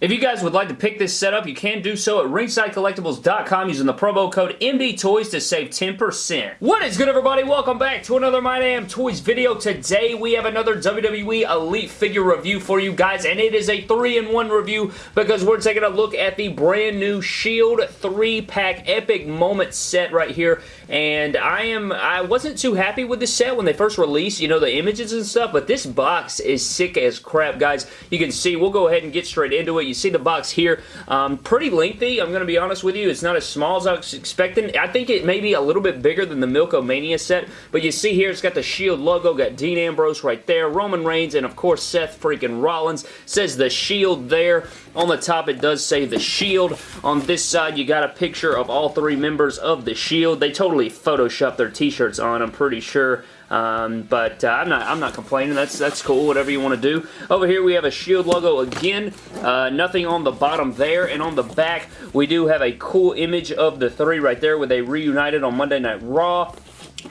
If you guys would like to pick this setup, you can do so at ringsidecollectibles.com using the promo code MDTOYS to save 10%. What is good, everybody? Welcome back to another My Damn Toys video. Today, we have another WWE Elite figure review for you guys, and it is a 3-in-1 review because we're taking a look at the brand new Shield 3-pack Epic Moment set right here, and I am I wasn't too happy with this set when they first released, you know, the images and stuff, but this box is sick as crap, guys. You can see, we'll go ahead and get straight into it. You see the box here. Um, pretty lengthy, I'm going to be honest with you. It's not as small as I was expecting. I think it may be a little bit bigger than the Milk-O-Mania set, but you see here it's got the Shield logo, got Dean Ambrose right there, Roman Reigns, and of course Seth freaking Rollins. Says the Shield there. On the top it does say the Shield. On this side you got a picture of all three members of the Shield. They totally photoshopped their t-shirts on, I'm pretty sure. Um, but uh, I'm not I'm not complaining. That's that's cool. Whatever you want to do. Over here we have a Shield logo again. Uh, nothing on the bottom there, and on the back we do have a cool image of the three right there where they reunited on Monday Night Raw.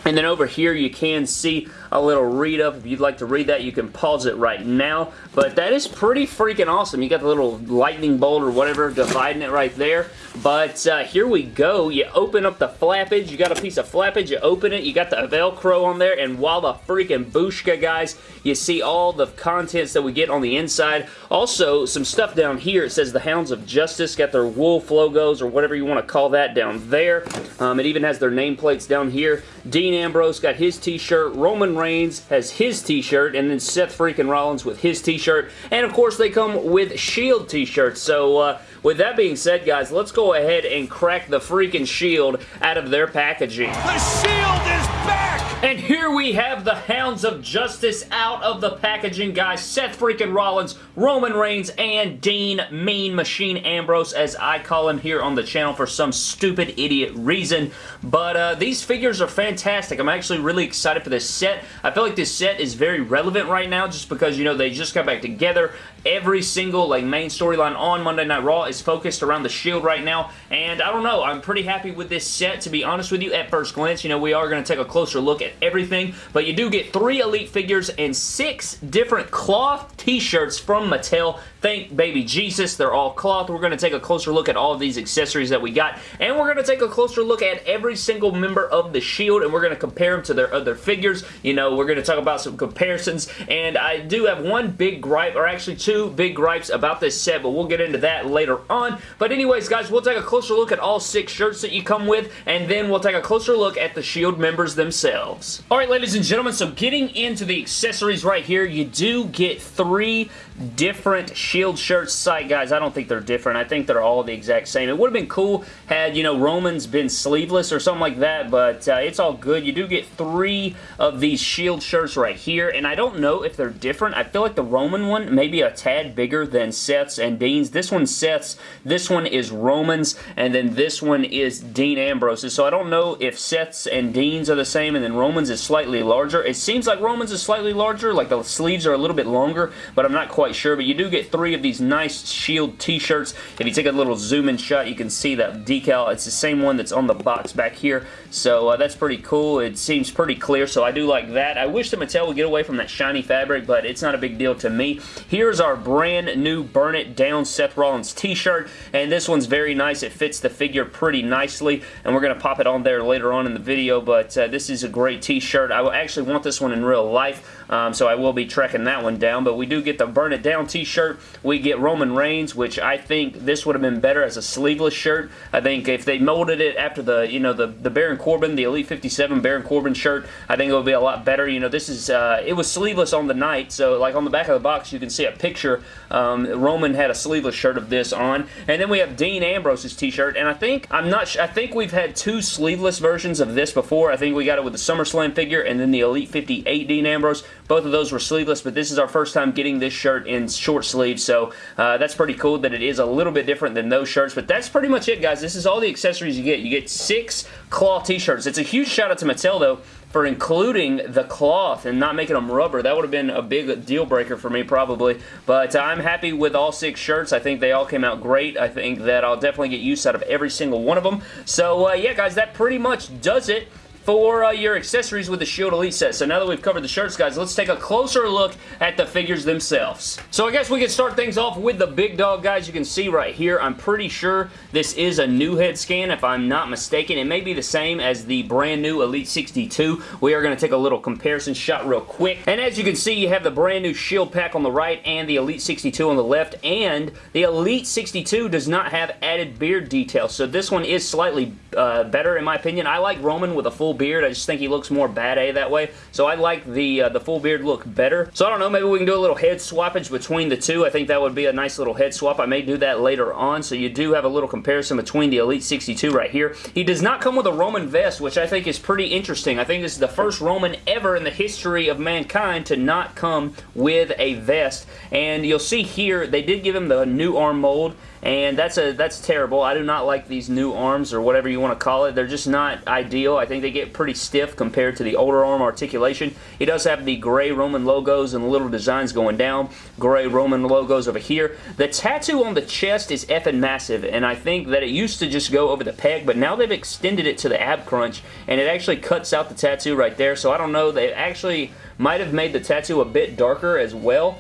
And then over here you can see a little read up. If you'd like to read that, you can pause it right now. But that is pretty freaking awesome. You got the little lightning bolt or whatever dividing it right there. But uh, here we go. You open up the flappage. You got a piece of flappage. You open it. You got the Velcro on there. And while the freaking Bushka, guys, you see all the contents that we get on the inside. Also, some stuff down here. It says the Hounds of Justice. Got their wolf logos or whatever you want to call that down there. Um, it even has their nameplates down here. Dean Ambrose got his t-shirt. Roman Reigns has his t-shirt. And then Seth freaking Rollins with his t-shirt. And of course, they come with Shield t-shirts. So, uh, with that being said, guys, let's go ahead and crack the freaking Shield out of their packaging. The Shield is back! And here we have the Hounds of Justice out of the packaging, guys. Seth freaking Rollins, Roman Reigns, and Dean Mean Machine Ambrose, as I call him here on the channel for some stupid idiot reason. But uh, these figures are fantastic. I'm actually really excited for this set. I feel like this set is very relevant right now just because, you know, they just got back together. Every single like main storyline on Monday Night Raw is focused around the Shield right now. And I don't know, I'm pretty happy with this set, to be honest with you, at first glance. You know, we are going to take a closer look everything, but you do get three Elite figures and six different cloth t-shirts from Mattel. Thank baby Jesus, they're all cloth. We're going to take a closer look at all of these accessories that we got, and we're going to take a closer look at every single member of the Shield, and we're going to compare them to their other figures. You know, we're going to talk about some comparisons, and I do have one big gripe, or actually two big gripes about this set, but we'll get into that later on. But anyways, guys, we'll take a closer look at all six shirts that you come with, and then we'll take a closer look at the Shield members themselves. Alright, ladies and gentlemen, so getting into the accessories right here, you do get three different Shield shirts. Sight, guys, I don't think they're different. I think they're all the exact same. It would have been cool had, you know, Roman's been sleeveless or something like that, but uh, it's all good. You do get three of these Shield shirts right here, and I don't know if they're different. I feel like the Roman one may be a tad bigger than Seth's and Dean's. This one's Seth's, this one is Roman's, and then this one is Dean Ambrose's. So I don't know if Seth's and Dean's are the same, and then is slightly larger. It seems like Roman's is slightly larger, like the sleeves are a little bit longer, but I'm not quite quite sure, but you do get three of these nice Shield t-shirts. If you take a little zoom in shot, you can see that decal. It's the same one that's on the box back here, so uh, that's pretty cool. It seems pretty clear, so I do like that. I wish the Mattel would get away from that shiny fabric, but it's not a big deal to me. Here's our brand new Burn It Down Seth Rollins t-shirt, and this one's very nice. It fits the figure pretty nicely, and we're going to pop it on there later on in the video, but uh, this is a great t-shirt. I will actually want this one in real life, um, so I will be tracking that one down, but we do get the Burn It down t-shirt. We get Roman Reigns, which I think this would have been better as a sleeveless shirt. I think if they molded it after the, you know, the, the Baron Corbin, the Elite 57 Baron Corbin shirt, I think it would be a lot better. You know, this is, uh, it was sleeveless on the night, so like on the back of the box you can see a picture. Um, Roman had a sleeveless shirt of this on. And then we have Dean Ambrose's t-shirt, and I think, I'm not I think we've had two sleeveless versions of this before. I think we got it with the SummerSlam figure and then the Elite 58 Dean Ambrose. Both of those were sleeveless, but this is our first time getting this shirt in short sleeves, so uh, that's pretty cool that it is a little bit different than those shirts, but that's pretty much it, guys. This is all the accessories you get. You get six cloth t-shirts. It's a huge shout out to Mattel, though, for including the cloth and not making them rubber. That would have been a big deal breaker for me probably. But I'm happy with all six shirts. I think they all came out great. I think that I'll definitely get use out of every single one of them. So uh, yeah guys, that pretty much does it for uh, your accessories with the Shield Elite set. So now that we've covered the shirts, guys, let's take a closer look at the figures themselves. So I guess we can start things off with the big dog, guys. You can see right here, I'm pretty sure this is a new head scan, if I'm not mistaken. It may be the same as the brand new Elite 62. We are going to take a little comparison shot real quick. And as you can see, you have the brand new Shield pack on the right and the Elite 62 on the left. And the Elite 62 does not have added beard detail. So this one is slightly uh, better in my opinion. I like Roman with a full beard. I just think he looks more bad A that way. So I like the uh, the full beard look better. So I don't know, maybe we can do a little head swappage between the two. I think that would be a nice little head swap. I may do that later on. So you do have a little comparison between the Elite 62 right here. He does not come with a Roman vest, which I think is pretty interesting. I think this is the first Roman ever in the history of mankind to not come with a vest. And you'll see here, they did give him the new arm mold and that's a that's terrible. I do not like these new arms or whatever you want to call it. They're just not ideal. I think they get pretty stiff compared to the older arm articulation. He does have the gray Roman logos and little designs going down. Gray Roman logos over here. The tattoo on the chest is effing massive, and I think that it used to just go over the peg, but now they've extended it to the ab crunch, and it actually cuts out the tattoo right there, so I don't know. They actually might have made the tattoo a bit darker as well.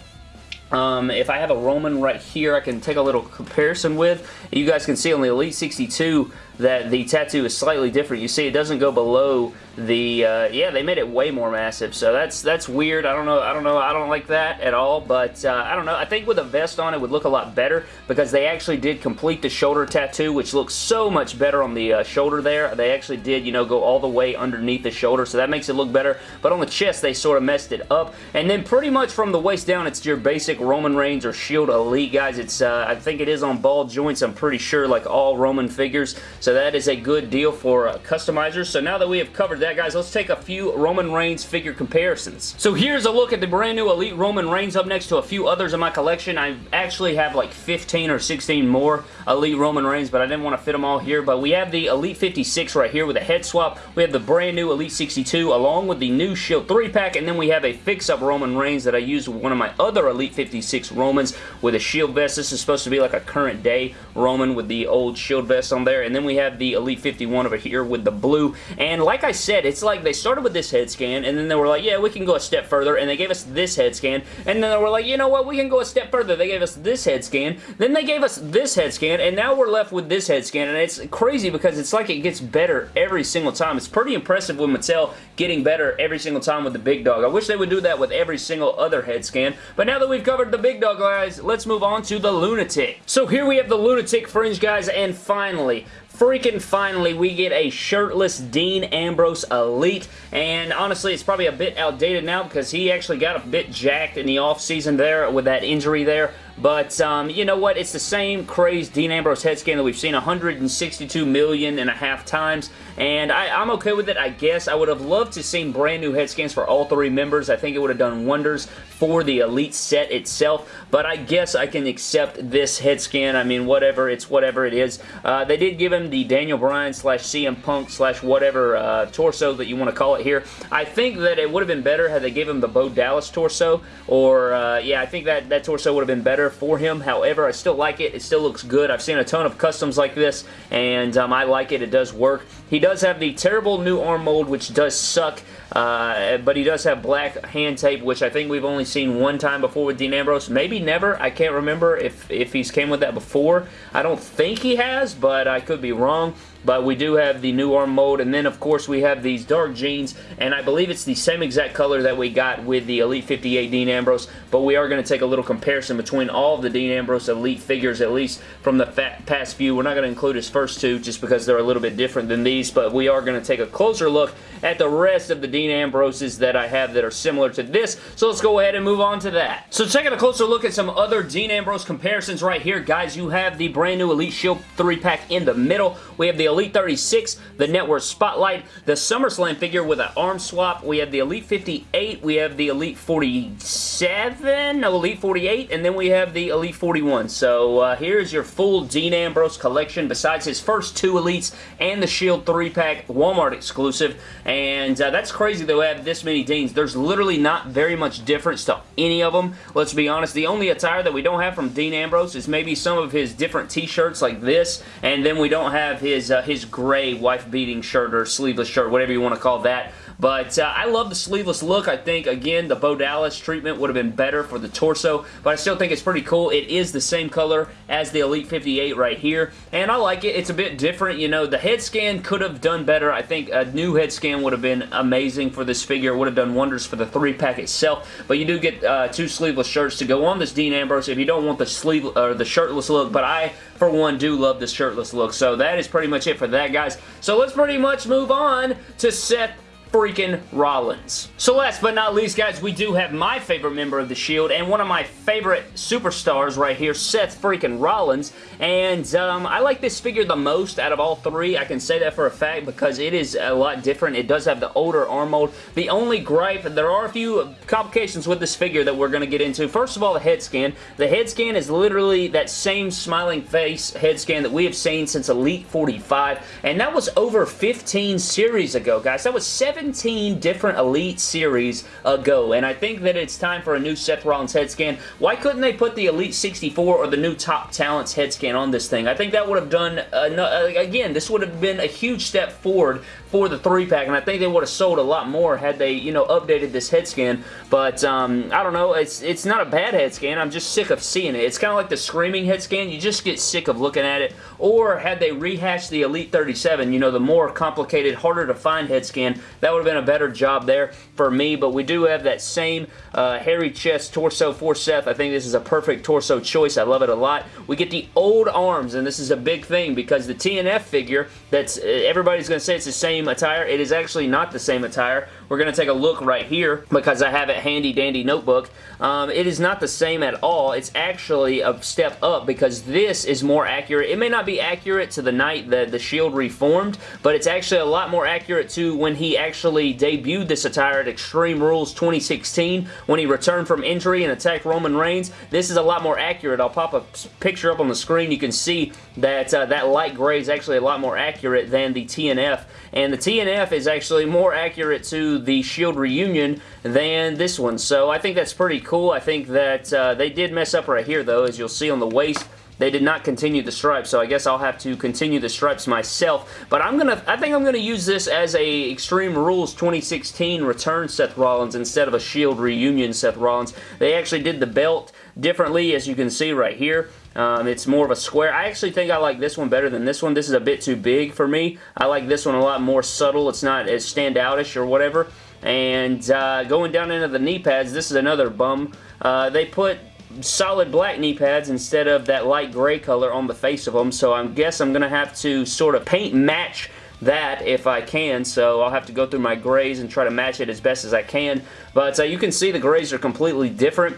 Um, if I have a Roman right here, I can take a little comparison with. You guys can see on the Elite 62 that the tattoo is slightly different. You see it doesn't go below the uh, yeah they made it way more massive. So that's that's weird. I don't know I don't know I don't like that at all. But uh, I don't know. I think with a vest on it would look a lot better because they actually did complete the shoulder tattoo which looks so much better on the uh, shoulder there. They actually did you know go all the way underneath the shoulder. So that makes it look better. But on the chest they sort of messed it up. And then pretty much from the waist down it's your basic Roman Reigns or Shield Elite guys. It's uh, I think it is on ball joints I'm pretty sure like all Roman figures. so that is a good deal for uh, customizers so now that we have covered that that, guys, let's take a few Roman Reigns figure comparisons. So here's a look at the brand new Elite Roman Reigns up next to a few others in my collection. I actually have like 15 or 16 more Elite Roman Reigns, but I didn't want to fit them all here. But we have the Elite 56 right here with a head swap. We have the brand new Elite 62 along with the new Shield 3-pack, and then we have a fix-up Roman Reigns that I used with one of my other Elite 56 Romans with a Shield vest. This is supposed to be like a current day Roman with the old Shield vest on there. And then we have the Elite 51 over here with the blue. And like I said, it's like they started with this head scan, and then they were like, yeah, we can go a step further, and they gave us this head scan, and then they were like, you know what, we can go a step further. They gave us this head scan, then they gave us this head scan, and now we're left with this head scan, and it's crazy because it's like it gets better every single time. It's pretty impressive with Mattel getting better every single time with the big dog. I wish they would do that with every single other head scan, but now that we've covered the big dog, guys, let's move on to the Lunatic. So here we have the Lunatic Fringe, guys, and finally, freaking finally we get a shirtless Dean Ambrose Elite. And honestly it's probably a bit outdated now because he actually got a bit jacked in the offseason there with that injury there but um, you know what? It's the same crazed Dean Ambrose head scan that we've seen 162 million and a half times. And I, am okay with it, I guess. I would have loved to seen brand new head scans for all three members. I think it would have done wonders for the Elite set itself. But I guess I can accept this head scan. I mean, whatever. It's whatever it is. Uh, they did give him the Daniel Bryan slash CM Punk slash whatever uh, torso that you want to call it here. I think that it would have been better had they gave him the Bo Dallas torso. Or, uh, yeah, I think that, that torso would have been better for him. However, I still like it. It still looks good. I've seen a ton of customs like this, and um, I like it. It does work. He does have the terrible new arm mold, which does suck. Uh, but he does have black hand tape, which I think we've only seen one time before with Dean Ambrose. Maybe never. I can't remember if, if he's came with that before. I don't think he has, but I could be wrong but we do have the new arm mold, and then of course we have these dark jeans, and I believe it's the same exact color that we got with the Elite 58 Dean Ambrose, but we are going to take a little comparison between all of the Dean Ambrose Elite figures, at least from the past few. We're not going to include his first two just because they're a little bit different than these, but we are going to take a closer look at the rest of the Dean Ambroses that I have that are similar to this, so let's go ahead and move on to that. So taking a closer look at some other Dean Ambrose comparisons right here, guys, you have the brand new Elite Shield 3-pack in the middle. We have the Elite 36, the Network Spotlight, the SummerSlam figure with an arm swap. We have the Elite 58, we have the Elite 47, no, Elite 48, and then we have the Elite 41. So uh, here's your full Dean Ambrose collection besides his first two Elites and the Shield 3-pack Walmart exclusive. And uh, that's crazy we have this many Deans. There's literally not very much difference to any of them. Let's be honest. The only attire that we don't have from Dean Ambrose is maybe some of his different t-shirts like this. And then we don't have his uh, his gray wife-beating shirt or sleeveless shirt, whatever you want to call that. But uh, I love the sleeveless look. I think, again, the Bo Dallas treatment would have been better for the torso, but I still think it's pretty cool. It is the same color as the Elite 58 right here, and I like it. It's a bit different. You know, the head scan could have done better. I think a new head scan would have been amazing for this figure. Would have done wonders for the three-pack itself, but you do get uh, two sleeveless shirts to go on this Dean Ambrose if you don't want the sleeve or the shirtless look, but I, for one, do love the shirtless look. So that is pretty much it for that, guys. So let's pretty much move on to Seth freaking Rollins. So last but not least, guys, we do have my favorite member of The Shield and one of my favorite superstars right here, Seth freaking Rollins. And um, I like this figure the most out of all three. I can say that for a fact because it is a lot different. It does have the older arm mold. The only gripe, there are a few complications with this figure that we're going to get into. First of all, the head scan. The head scan is literally that same smiling face head scan that we have seen since Elite 45. And that was over 15 series ago, guys. That was 7 17 different Elite Series ago, and I think that it's time for a new Seth Rollins head scan. Why couldn't they put the Elite 64 or the new Top Talents head scan on this thing? I think that would have done, uh, again, this would have been a huge step forward for the three pack, and I think they would have sold a lot more had they, you know, updated this head scan. But um, I don't know, it's it's not a bad head scan. I'm just sick of seeing it. It's kind of like the Screaming head scan. You just get sick of looking at it. Or had they rehashed the Elite 37, you know, the more complicated, harder to find head scan, that would have been a better job there for me. But we do have that same uh, hairy chest torso for Seth. I think this is a perfect torso choice. I love it a lot. We get the old arms, and this is a big thing because the TNF figure, that's everybody's going to say it's the same attire. It is actually not the same attire. We're going to take a look right here because I have it handy dandy notebook. Um, it is not the same at all. It's actually a step up because this is more accurate. It may not be accurate to the night that the Shield reformed, but it's actually a lot more accurate to when he actually debuted this attire at Extreme Rules 2016 when he returned from injury and attacked Roman Reigns. This is a lot more accurate. I'll pop a picture up on the screen. You can see that uh, that light gray is actually a lot more accurate than the TNF, and the TNF is actually more accurate to the Shield reunion than this one. So I think that's pretty cool. I think that uh, they did mess up right here, though, as you'll see on the waist. They did not continue the stripes, so I guess I'll have to continue the stripes myself. But I'm gonna, I think I'm gonna use this as a Extreme Rules 2016 return Seth Rollins instead of a Shield reunion Seth Rollins. They actually did the belt differently, as you can see right here. Um, it's more of a square. I actually think I like this one better than this one. This is a bit too big for me. I like this one a lot more subtle. It's not as standoutish or whatever. And uh, going down into the knee pads, this is another bum. Uh, they put solid black knee pads instead of that light gray color on the face of them. So I guess I'm going to have to sort of paint match that if I can, so I'll have to go through my grays and try to match it as best as I can. But uh, you can see the grays are completely different.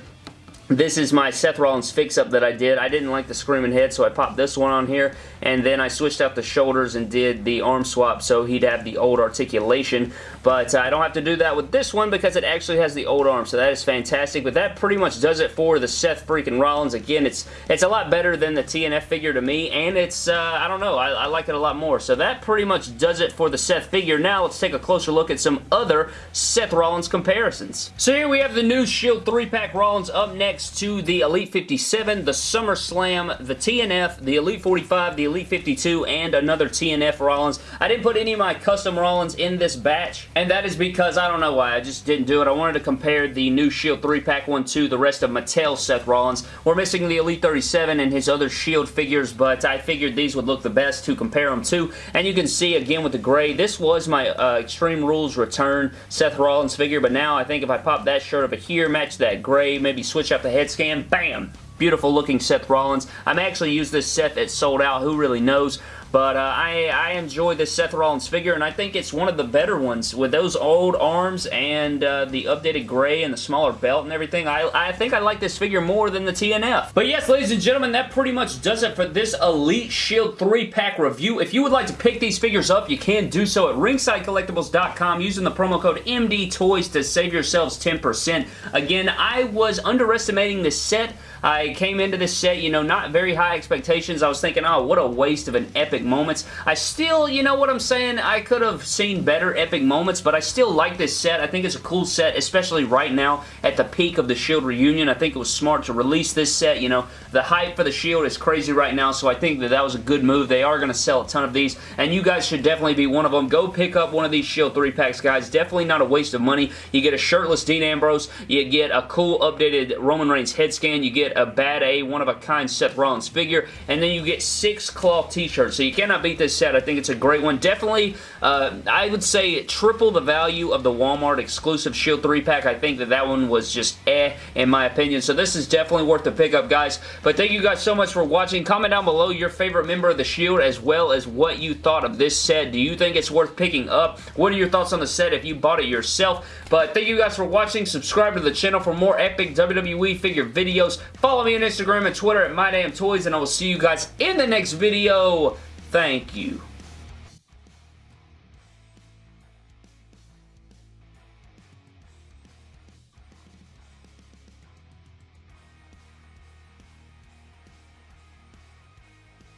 This is my Seth Rollins fix-up that I did. I didn't like the screaming head, so I popped this one on here, and then I switched out the shoulders and did the arm swap so he'd have the old articulation. But uh, I don't have to do that with this one because it actually has the old arm, so that is fantastic. But that pretty much does it for the Seth freaking Rollins. Again, it's it's a lot better than the TNF figure to me, and it's, uh, I don't know, I, I like it a lot more. So that pretty much does it for the Seth figure. Now let's take a closer look at some other Seth Rollins comparisons. So here we have the new Shield 3-pack Rollins up next next to the Elite 57, the SummerSlam, the TNF, the Elite 45, the Elite 52, and another TNF Rollins. I didn't put any of my custom Rollins in this batch, and that is because I don't know why. I just didn't do it. I wanted to compare the new Shield 3-pack one to the rest of Mattel Seth Rollins. We're missing the Elite 37 and his other Shield figures, but I figured these would look the best to compare them to. And you can see, again, with the gray, this was my uh, Extreme Rules return Seth Rollins figure, but now I think if I pop that shirt over here, match that gray, maybe switch up the the head scan, bam! Beautiful looking Seth Rollins. I'm actually used this set that sold out. Who really knows? But uh, I, I enjoy this Seth Rollins figure, and I think it's one of the better ones. With those old arms and uh, the updated gray and the smaller belt and everything, I, I think I like this figure more than the TNF. But yes, ladies and gentlemen, that pretty much does it for this Elite Shield 3-pack review. If you would like to pick these figures up, you can do so at ringsidecollectibles.com using the promo code MDTOYS to save yourselves 10%. Again, I was underestimating this set I came into this set, you know, not very high expectations. I was thinking, oh, what a waste of an epic moments. I still, you know what I'm saying? I could have seen better epic moments, but I still like this set. I think it's a cool set, especially right now at the peak of the Shield reunion. I think it was smart to release this set. You know, the hype for the Shield is crazy right now, so I think that that was a good move. They are going to sell a ton of these, and you guys should definitely be one of them. Go pick up one of these Shield 3-packs, guys. Definitely not a waste of money. You get a shirtless Dean Ambrose. You get a cool updated Roman Reigns head scan. You get a bad A, one-of-a-kind Seth Rollins figure, and then you get six cloth t-shirts. So you cannot beat this set. I think it's a great one. Definitely, uh, I would say triple the value of the Walmart exclusive Shield 3-pack. I think that that one was just eh, in my opinion. So this is definitely worth the pickup, guys. But thank you guys so much for watching. Comment down below your favorite member of the Shield as well as what you thought of this set. Do you think it's worth picking up? What are your thoughts on the set if you bought it yourself? But thank you guys for watching. Subscribe to the channel for more epic WWE figure videos. Follow me on Instagram and Twitter at MyDamnToys, and I will see you guys in the next video. Thank you.